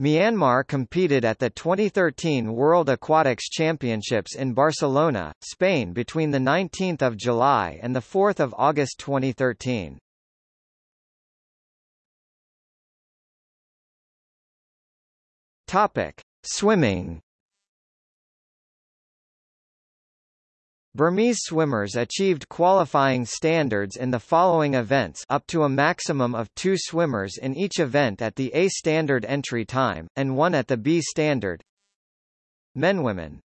Myanmar competed at the 2013 World Aquatics Championships in Barcelona, Spain between 19 July and 4 August 2013. Topic: Swimming. Burmese swimmers achieved qualifying standards in the following events up to a maximum of two swimmers in each event at the A standard entry time, and one at the B standard. Men Women